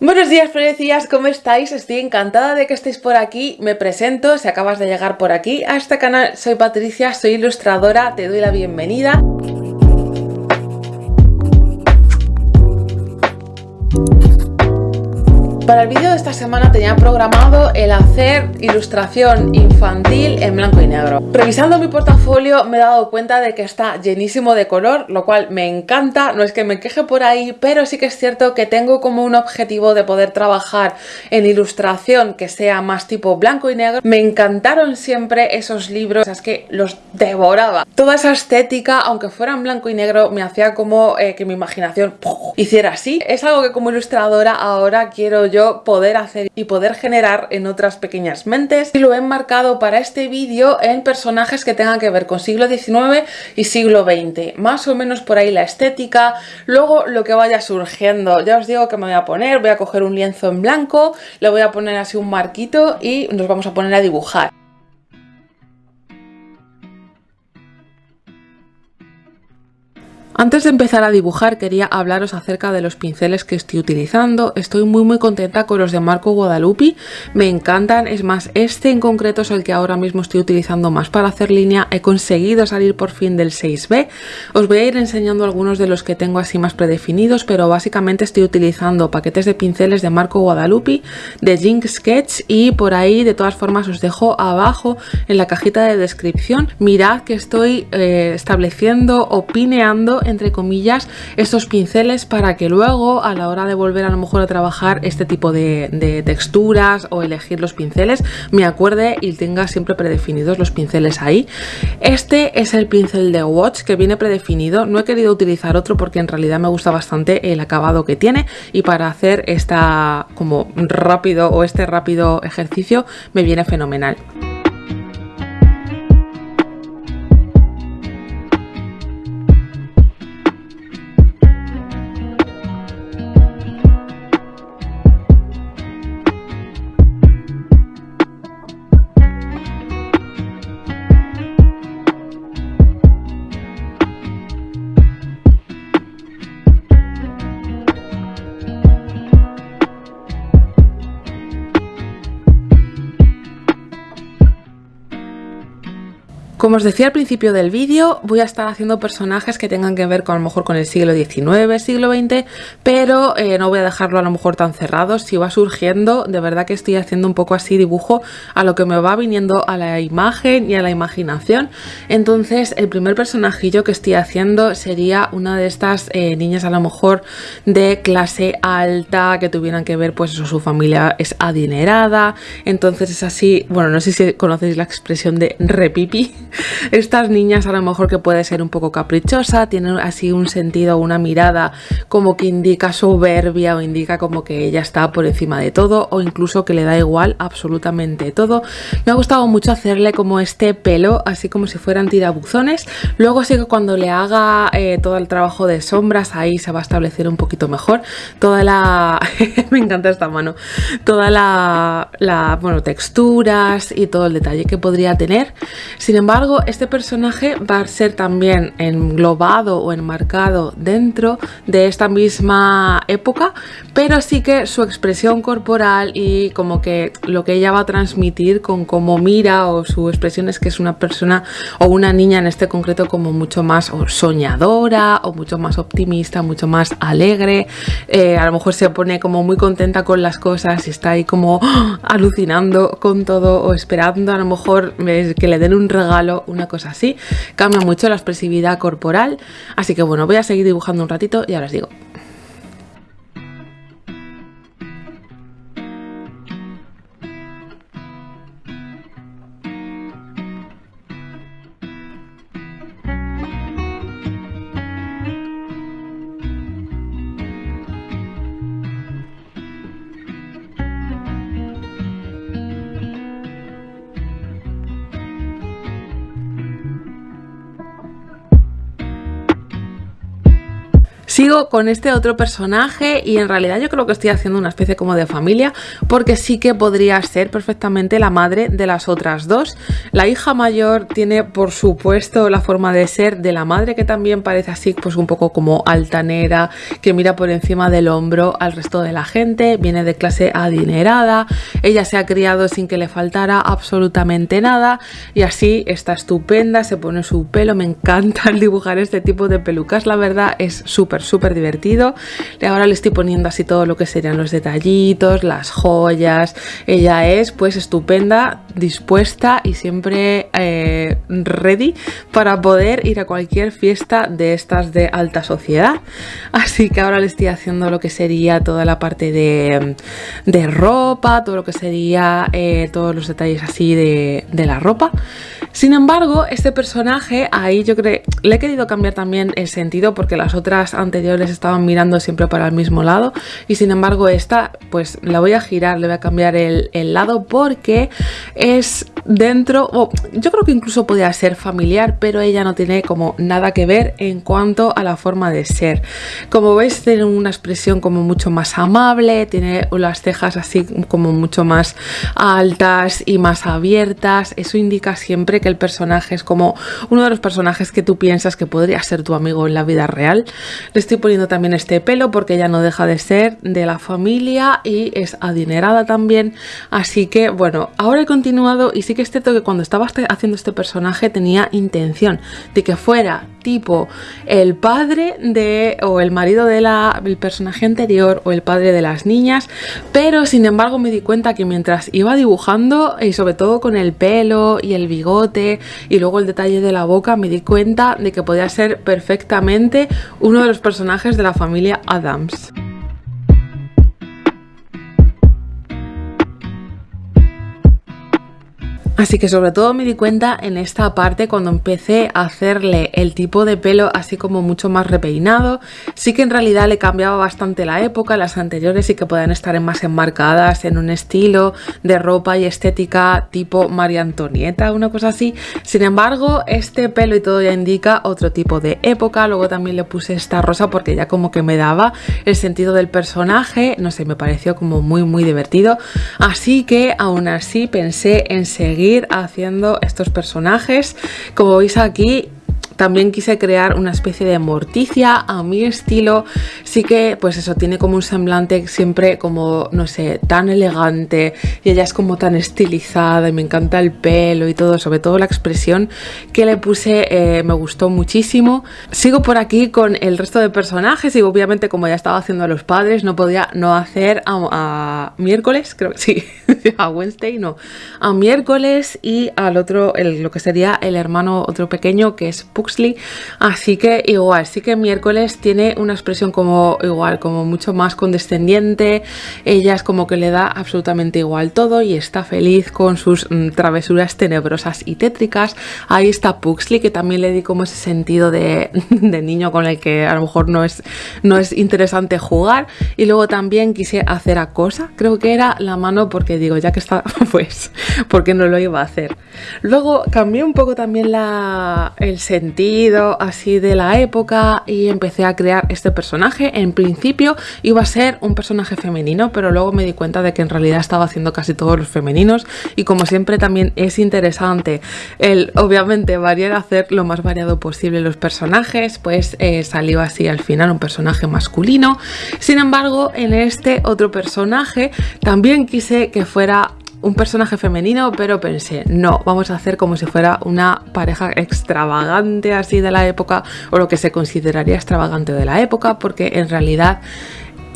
Buenos días, florecillas, ¿cómo estáis? Estoy encantada de que estéis por aquí. Me presento, si acabas de llegar por aquí a este canal, soy Patricia, soy ilustradora, te doy la bienvenida. Para el vídeo de esta semana tenía programado el hacer ilustración infantil en blanco y negro. Revisando mi portafolio me he dado cuenta de que está llenísimo de color, lo cual me encanta, no es que me queje por ahí, pero sí que es cierto que tengo como un objetivo de poder trabajar en ilustración que sea más tipo blanco y negro. Me encantaron siempre esos libros, es que los devoraba. Toda esa estética, aunque fuera en blanco y negro, me hacía como eh, que mi imaginación hiciera así. Es algo que como ilustradora ahora quiero yo poder hacer y poder generar en otras pequeñas mentes. Y lo he enmarcado para este vídeo en personajes que tengan que ver con siglo XIX y siglo XX, más o menos por ahí la estética, luego lo que vaya surgiendo, ya os digo que me voy a poner, voy a coger un lienzo en blanco, le voy a poner así un marquito y nos vamos a poner a dibujar. Antes de empezar a dibujar quería hablaros acerca de los pinceles que estoy utilizando. Estoy muy muy contenta con los de Marco Guadalupe, me encantan, es más, este en concreto es el que ahora mismo estoy utilizando más para hacer línea. He conseguido salir por fin del 6B. Os voy a ir enseñando algunos de los que tengo así más predefinidos, pero básicamente estoy utilizando paquetes de pinceles de Marco Guadalupe, de Jink Sketch y por ahí de todas formas os dejo abajo en la cajita de descripción. Mirad que estoy eh, estableciendo o pineando entre comillas, estos pinceles para que luego a la hora de volver a lo mejor a trabajar este tipo de, texturas o elegir los pinceles, me acuerde y tenga siempre predefinidos los pinceles ahí. Este es el pincel de Watch que viene predefinido, no he querido utilizar otro porque en realidad me gusta bastante el acabado que tiene y para hacer esta como rápido o este rápido ejercicio me viene fenomenal. Como os decía al principio del vídeo, voy a estar haciendo personajes que tengan que ver con a lo mejor con el siglo XIX, siglo XX, pero eh, no voy a dejarlo a lo mejor tan cerrado. Si va surgiendo, de verdad que estoy haciendo un poco así dibujo a lo que me va viniendo a la imagen y a la imaginación. Entonces, el primer personajillo que estoy haciendo sería una de estas eh, niñas a lo mejor de clase alta, que tuvieran que ver, pues eso, su familia es adinerada. Entonces es así, bueno, no sé si conocéis la expresión de repipi, estas niñas a lo mejor que puede ser un poco caprichosa, tienen así un sentido, una mirada como que indica soberbia o indica como que ella está por encima de todo o incluso que le da igual absolutamente todo. Me ha gustado mucho hacerle como este pelo, así como si fueran tirabuzones. Luego sí que cuando le haga eh, todo el trabajo de sombras, ahí se va a establecer un poquito mejor. Toda la... me encanta esta mano. Toda la, la, bueno, texturas y todo el detalle que podría tener. Sin embargo, este personaje va a ser también englobado o enmarcado dentro de esta misma época, pero sí que su expresión corporal y como que lo que ella va a transmitir con cómo mira o su expresión es que es una persona o una niña en este concreto como mucho más soñadora o mucho más optimista, mucho más alegre, eh, a lo mejor se pone como muy contenta con las cosas y está ahí como alucinando con todo o esperando a lo mejor que le den un regalo una cosa así. Cambia mucho la expresividad corporal. Así que bueno, voy a seguir dibujando un ratito y ahora os digo. Sigo con este otro personaje y en realidad yo creo que estoy haciendo una especie como de familia porque sí que podría ser perfectamente la madre de las otras dos. La hija mayor tiene por supuesto la forma de ser de la madre que también parece así pues un poco como altanera, que mira por encima del hombro al resto de la gente, viene de clase adinerada, ella se ha criado sin que le faltara absolutamente nada y así está estupenda, se pone su pelo, me encanta dibujar este tipo de pelucas, la verdad es súper súper divertido. Ahora le estoy poniendo así todo lo que serían los detallitos, las joyas, ella es pues estupenda, dispuesta y siempre eh, ready para poder ir a cualquier fiesta de estas de alta sociedad. Así que ahora le estoy haciendo lo que sería toda la parte de, ropa, todo lo que sería eh, todos los detalles así de, de la ropa. Sin embargo, este personaje ahí yo creo le he querido cambiar también el sentido porque las otras anteriores estaban mirando siempre para el mismo lado y sin embargo esta pues la voy a girar, le voy a cambiar el, lado porque es dentro, o yo creo que incluso podría ser familiar, pero ella no tiene como nada que ver en cuanto a la forma de ser. Como veis tiene una expresión como mucho más amable, tiene las cejas así como mucho más altas y más abiertas, eso indica siempre que el personaje es como uno de los personajes que tú piensas que podría ser tu amigo en la vida real. Le estoy poniendo también este pelo porque ella no deja de ser de la familia y es adinerada también, así que bueno, ahora he continuado y sí que es cierto que cuando estaba haciendo este personaje tenía intención de que fuera tipo el padre de o el marido del personaje anterior o el padre de las niñas, pero sin embargo me di cuenta que mientras iba dibujando y sobre todo con el pelo y el bigote y luego el detalle de la boca me di cuenta de que podía ser perfectamente uno de los personajes de la familia Adams. Así que sobre todo me di cuenta en esta parte cuando empecé a hacerle el tipo de pelo así como mucho más repeinado. Sí que en realidad le cambiaba bastante la época, las anteriores sí que podían estar más enmarcadas en un estilo de ropa y estética tipo María Antonieta, una cosa así. Sin embargo, este pelo y todo ya indica otro tipo de época. Luego también le puse esta rosa porque ya como que me daba el sentido del personaje. No sé, me pareció como muy muy divertido. Así que aún así pensé en seguir haciendo estos personajes. Como veis aquí también quise crear una especie de morticia a mi estilo. Sí que, pues eso, tiene como un semblante siempre como, no sé, tan elegante. Y ella es como tan estilizada y me encanta el pelo y todo. Sobre todo la expresión que le puse eh, me gustó muchísimo. Sigo por aquí con el resto de personajes y obviamente como ya estaba haciendo a los padres no podía no hacer a, miércoles, creo que sí, a Wednesday, no. A miércoles y al otro, lo que sería el hermano otro pequeño que es así que igual, sí que miércoles tiene una expresión como igual, como mucho más condescendiente, ella es como que le da absolutamente igual todo y está feliz con sus mm, travesuras tenebrosas y tétricas, ahí está Puxley que también le di como ese sentido de, niño con el que a lo mejor no es, no es interesante jugar. Y luego también quise hacer a cosa, creo que era la mano porque digo, ya que está, pues, porque no lo iba a hacer. Luego cambié un poco también el sentido así de la época y empecé a crear este personaje. En principio iba a ser un personaje femenino, pero luego me di cuenta de que en realidad estaba haciendo casi todos los femeninos y como siempre también es interesante el obviamente variar, hacer lo más variado posible los personajes, pues eh, salió así al final un personaje masculino. Sin embargo, en este otro personaje también quise que fuera un personaje femenino, pero pensé, no, vamos a hacer como si fuera una pareja extravagante así de la época, o lo que se consideraría extravagante de la época, porque en realidad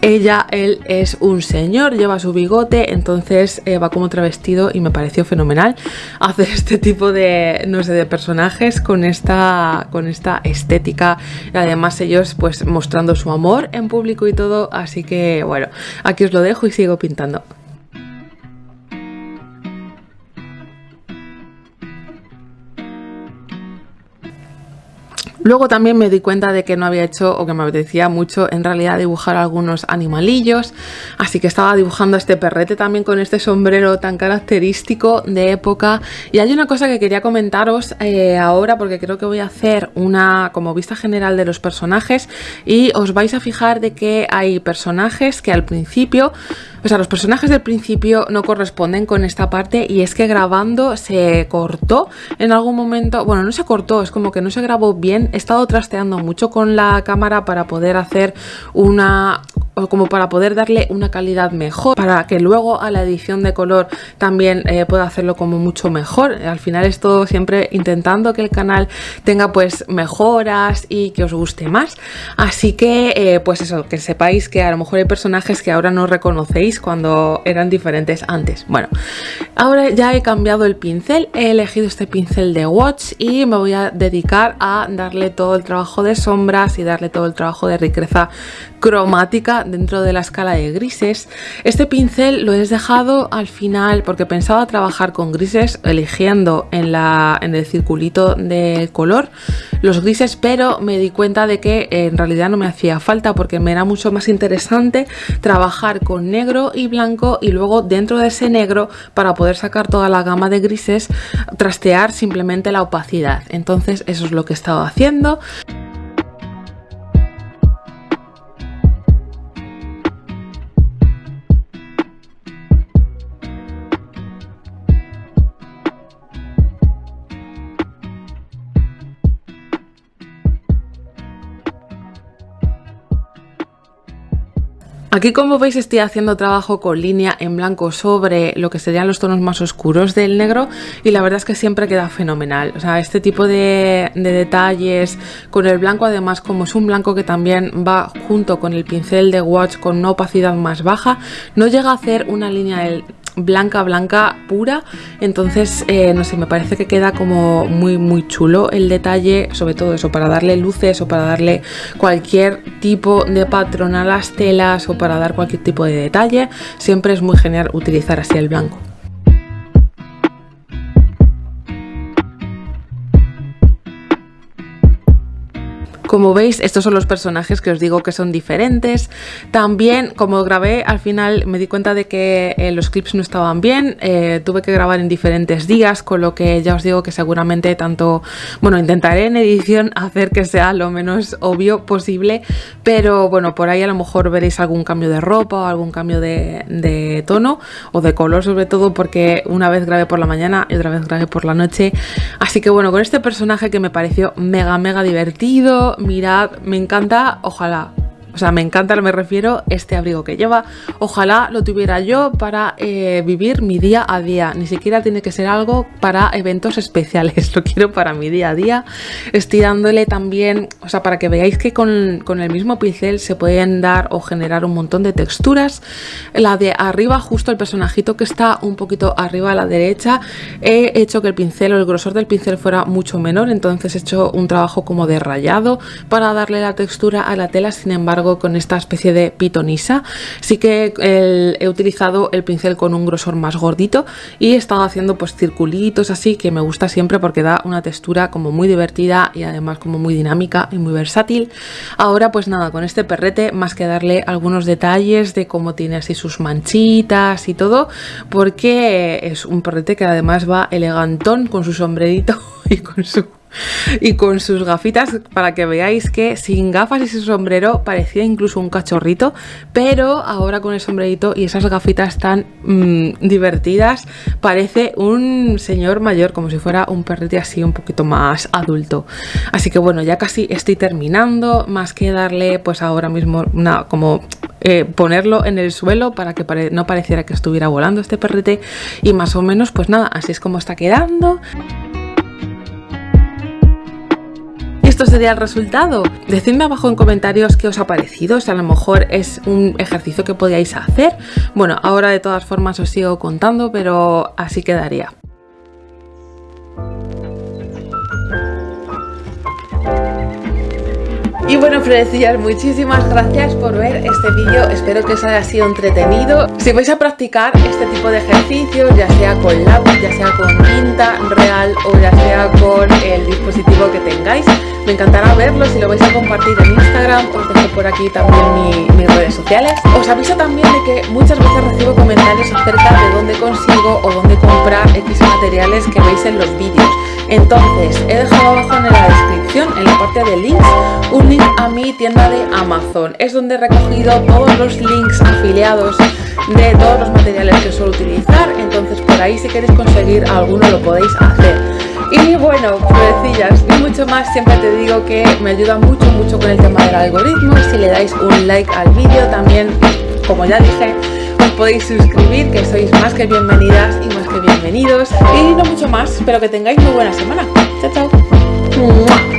ella, él es un señor, lleva su bigote, entonces eh, va como travestido y me pareció fenomenal hacer este tipo de, no sé, de personajes con esta, con esta estética y además ellos pues mostrando su amor en público y todo, así que bueno, aquí os lo dejo y sigo pintando. Luego también me di cuenta de que no había hecho o que me apetecía mucho en realidad dibujar algunos animalillos, así que estaba dibujando este perrete también con este sombrero tan característico de época. Y hay una cosa que quería comentaros eh, ahora porque creo que voy a hacer una como vista general de los personajes y os vais a fijar de que hay personajes que al principio o sea, los personajes del principio no corresponden con esta parte y es que grabando se cortó en algún momento, bueno, no se cortó, es como que no se grabó bien. He estado trasteando mucho con la cámara para poder hacer una como para poder darle una calidad mejor, para que luego a la edición de color también eh, pueda hacerlo como mucho mejor. Al final esto siempre intentando que el canal tenga pues mejoras y que os guste más. Así que eh, pues eso, que sepáis que a lo mejor hay personajes que ahora no reconocéis cuando eran diferentes antes. Bueno, ahora ya he cambiado el pincel, he elegido este pincel de Watch y me voy a dedicar a darle todo el trabajo de sombras y darle todo el trabajo de riqueza cromática dentro de la escala de grises. Este pincel lo he dejado al final porque pensaba trabajar con grises eligiendo en, la, en el circulito de color los grises, pero me di cuenta de que en realidad no me hacía falta porque me era mucho más interesante trabajar con negro y blanco y luego dentro de ese negro para poder sacar toda la gama de grises trastear simplemente la opacidad. Entonces eso es lo que he estado haciendo. Aquí como veis estoy haciendo trabajo con línea en blanco sobre lo que serían los tonos más oscuros del negro y la verdad es que siempre queda fenomenal. O sea, este tipo de, de detalles con el blanco además como es un blanco que también va junto con el pincel de Watch con una opacidad más baja, no llega a hacer una línea del blanca, blanca, pura. Entonces, eh, no sé, me parece que queda como muy, muy chulo el detalle, sobre todo eso, para darle luces o para darle cualquier tipo de patrón a las telas o para dar cualquier tipo de detalle. Siempre es muy genial utilizar así el blanco. Como veis, estos son los personajes que os digo que son diferentes. También, como grabé, al final me di cuenta de que eh, los clips no estaban bien. Eh, tuve que grabar en diferentes días, con lo que ya os digo que seguramente tanto... Bueno, intentaré en edición hacer que sea lo menos obvio posible, pero bueno, por ahí a lo mejor veréis algún cambio de ropa o algún cambio de, de tono o de color sobre todo porque una vez grabé por la mañana y otra vez grabé por la noche. Así que bueno, con este personaje que me pareció mega mega divertido, mirad, me encanta, ojalá o sea, me encanta, me refiero, este abrigo que lleva. Ojalá lo tuviera yo para eh, vivir mi día a día. Ni siquiera tiene que ser algo para eventos especiales. Lo quiero para mi día a día. Estoy dándole también, o sea, para que veáis que con, con el mismo pincel se pueden dar o generar un montón de texturas. La de arriba, justo el personajito que está un poquito arriba a la derecha, he hecho que el pincel o el grosor del pincel fuera mucho menor. Entonces he hecho un trabajo como de rayado para darle la textura a la tela. Sin embargo, con esta especie de pitonisa. Sí que he utilizado el pincel con un grosor más gordito y he estado haciendo pues circulitos así que me gusta siempre porque da una textura como muy divertida y además como muy dinámica y muy versátil. Ahora pues nada, con este perrete más que darle algunos detalles de cómo tiene así sus manchitas y todo porque es un perrete que además va elegantón con su sombrerito y con su y con sus gafitas para que veáis que sin gafas y su sombrero parecía incluso un cachorrito pero ahora con el sombrerito y esas gafitas tan mm, divertidas parece un señor mayor como si fuera un perrete así un poquito más adulto. Así que bueno ya casi estoy terminando más que darle pues ahora mismo como eh, ponerlo en el suelo para que no pareciera que estuviera volando este perrete. Y más o menos pues nada así es como está quedando esto sería el resultado. Decidme abajo en comentarios qué os ha parecido, si a lo mejor es un ejercicio que podíais hacer. Bueno, ahora de todas formas os sigo contando, pero así quedaría. Y bueno, florecillas, muchísimas gracias por ver este vídeo. Espero que os haya sido entretenido. Si vais a practicar este tipo de ejercicios, ya sea con lápiz, ya sea con tinta real o ya sea con el dispositivo que tengáis, me encantará verlo. Si lo vais a compartir en Instagram, os dejo por aquí también mis redes sociales. Os aviso también de que muchas veces recibo comentarios acerca de dónde consigo o dónde comprar X materiales que veis en los vídeos. Entonces, he dejado abajo en la descripción, en la parte de links, un link a mi tienda de Amazon. Es donde he recogido todos los links afiliados de todos los materiales que suelo utilizar. Entonces, por ahí si queréis conseguir alguno lo podéis hacer. Y bueno, florecillas y mucho más, siempre te digo que me ayuda mucho, mucho con el tema del algoritmo. Si le dais un like al vídeo, también, como ya dije, os podéis suscribir, que sois más que bienvenidas y más que bienvenidos. Y no mucho más, espero que tengáis muy buena semana. Chao, chao.